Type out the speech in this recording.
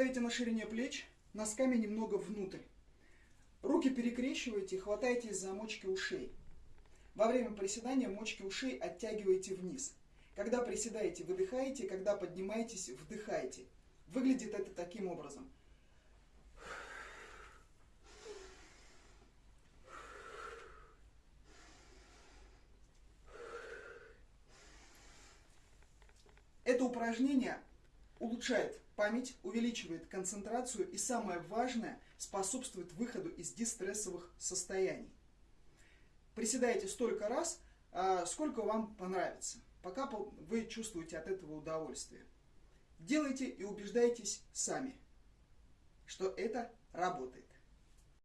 ставите на ширине плеч, носками немного внутрь. Руки перекрещиваете, хватаетесь за мочки ушей. Во время приседания мочки ушей оттягиваете вниз. Когда приседаете, выдыхаете, когда поднимаетесь, вдыхаете. Выглядит это таким образом. Это упражнение улучшает память, увеличивает концентрацию и, самое важное, способствует выходу из дистрессовых состояний. Приседайте столько раз, а, сколько вам понравится, пока вы чувствуете от этого удовольствие. Делайте и убеждайтесь сами, что это работает.